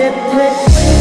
It